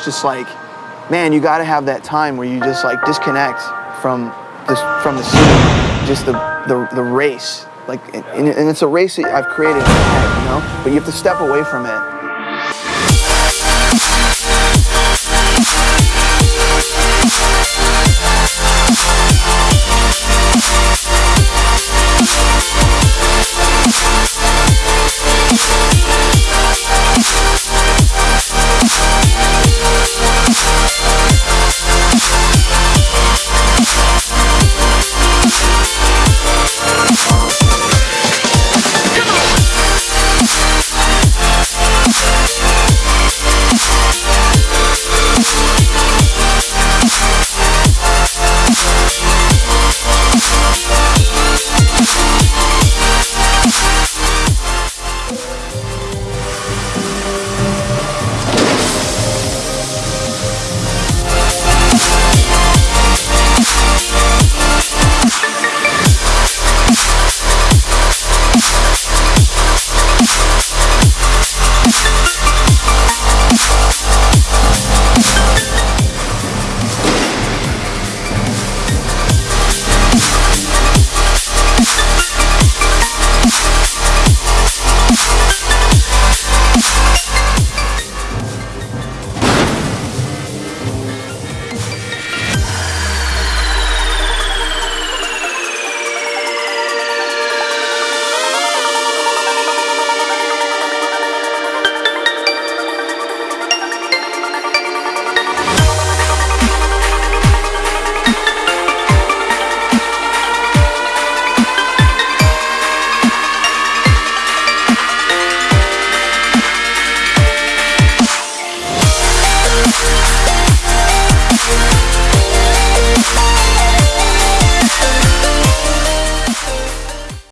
it's just like, man, you got to have that time where you just like disconnect from the, from the city, just the the, the race. Like, and, and it's a race that I've created you know. But you have to step away from it